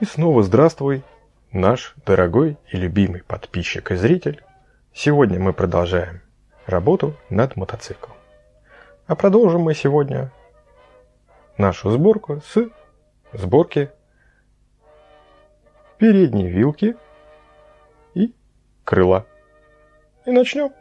И снова здравствуй, наш дорогой и любимый подписчик и зритель. Сегодня мы продолжаем работу над мотоциклом. А продолжим мы сегодня нашу сборку с сборки передней вилки и крыла. И начнем.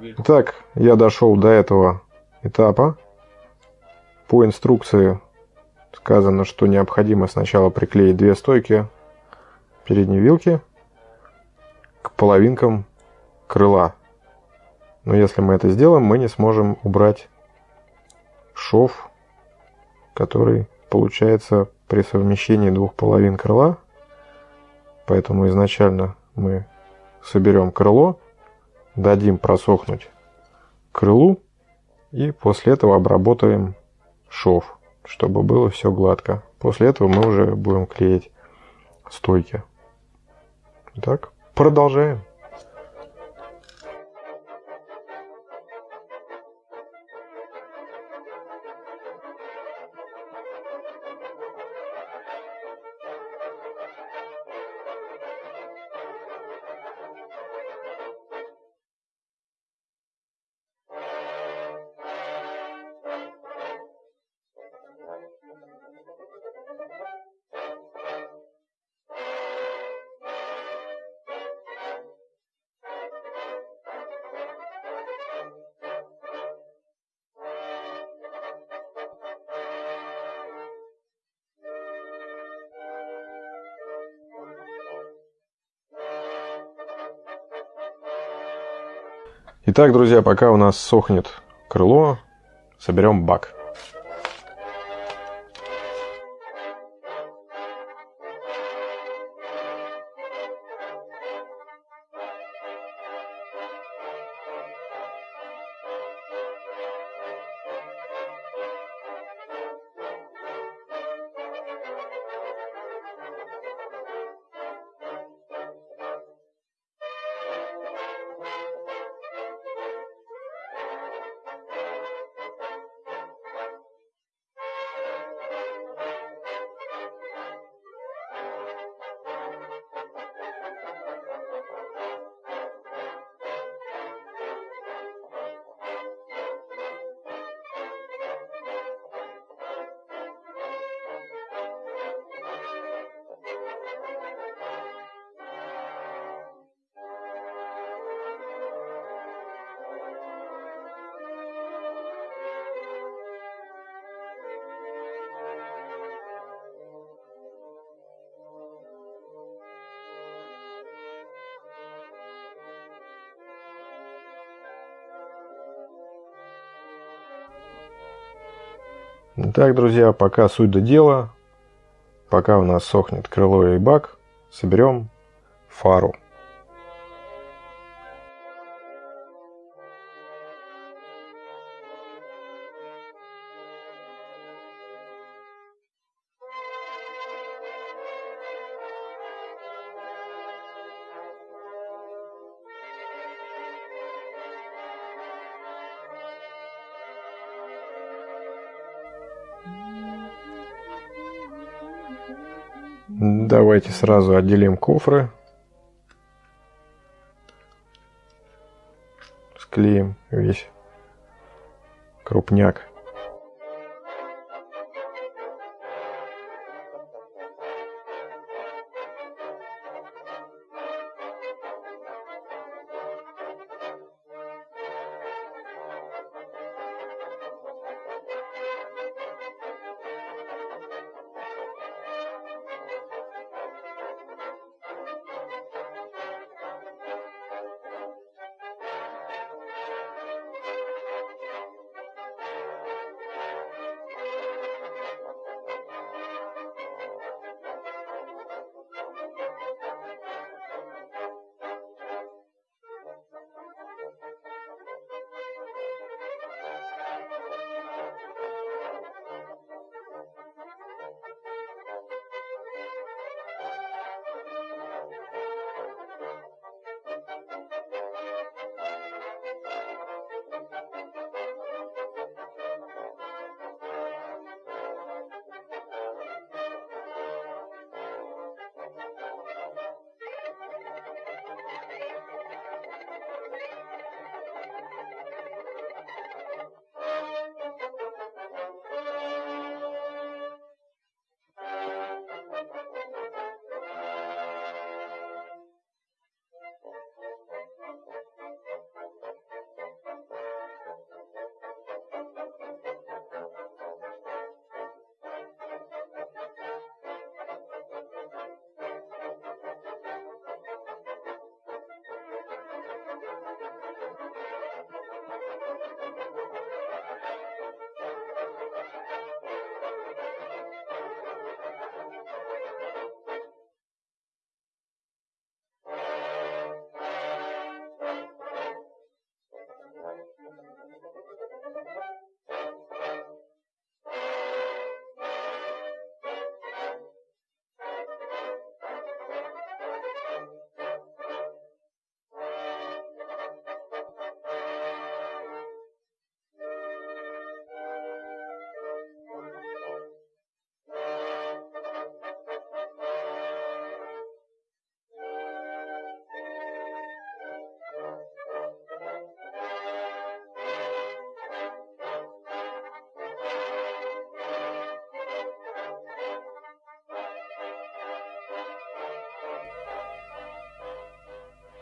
Итак, я дошел до этого этапа. По инструкции сказано, что необходимо сначала приклеить две стойки передней вилки к половинкам крыла. Но если мы это сделаем, мы не сможем убрать шов, который получается при совмещении двух половин крыла. Поэтому изначально мы соберем крыло, дадим просохнуть крылу и после этого обработаем шов, чтобы было все гладко. После этого мы уже будем клеить стойки. Так, продолжаем. Итак, друзья, пока у нас сохнет крыло, соберем бак. Итак, друзья, пока суть до дела, пока у нас сохнет крыло и бак, соберем фару. Давайте сразу отделим кофры. Склеим весь крупняк.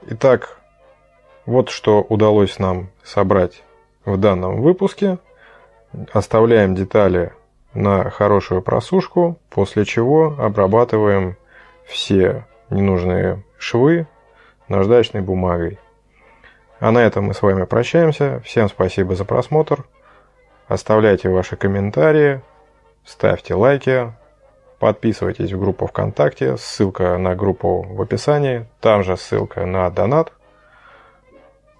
Итак, вот что удалось нам собрать в данном выпуске. Оставляем детали на хорошую просушку, после чего обрабатываем все ненужные швы наждачной бумагой. А на этом мы с вами прощаемся. Всем спасибо за просмотр. Оставляйте ваши комментарии, ставьте лайки, Подписывайтесь в группу ВКонтакте, ссылка на группу в описании, там же ссылка на донат.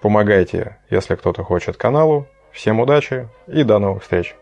Помогайте, если кто-то хочет каналу. Всем удачи и до новых встреч!